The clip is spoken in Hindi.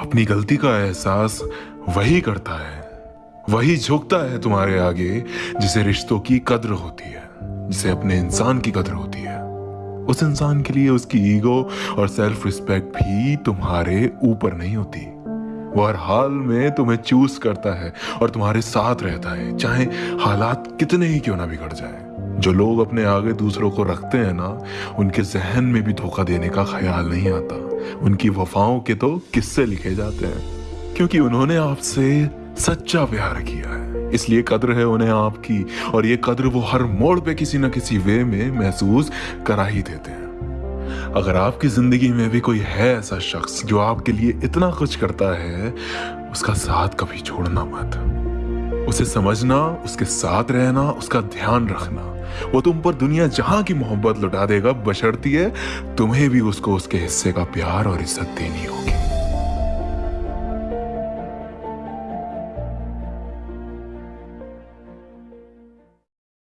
अपनी गलती का एहसास वही करता है, वही झुकता है तुम्हारे आगे, जिसे रिश्तों की कद्र होती है, जिसे अपने इंसान की कद्र होती है। उस इंसान के लिए उसकी ईगो और सेल्फ रिस्पेक्ट भी तुम्हारे ऊपर नहीं होती। वो हर हाल में तुम्हें चूज़ करता है और तुम्हारे साथ रहता है, चाहे हालात कितने ही क्यों ना बिगड़ जाए। जो लोग अपने आगे दूसरों को रखते हैं ना, उनके जहन में भी धोखा देने का ख्याल नहीं आता। उनकी वफाओं के तो किस्से लिखे जाते हैं, क्योंकि उन्होंने आपसे सच्चा प्यार किया है। इसलिए कद्र है उन्हें आपकी, और ये कद्र वो हर मोड़ पे किसी ना किसी वे में महसूस करा ही देते हैं। अगर आपकी ज़िंदगी में भी कोई है ऐसा शख्स जो आपके लिए इतना कुछ करता है, उसका साथ कभी छोड़ना मत। उसे समझना, उसके साथ रहना, उसका ध्यान रखना। वो तुम पर दुनिया जहाँ की मोहब्बत लुटा देगा, बशर्ती है तुम्हें भी उसको उसके हिस्से का प्यार और इज़्ज़त देनी होगी।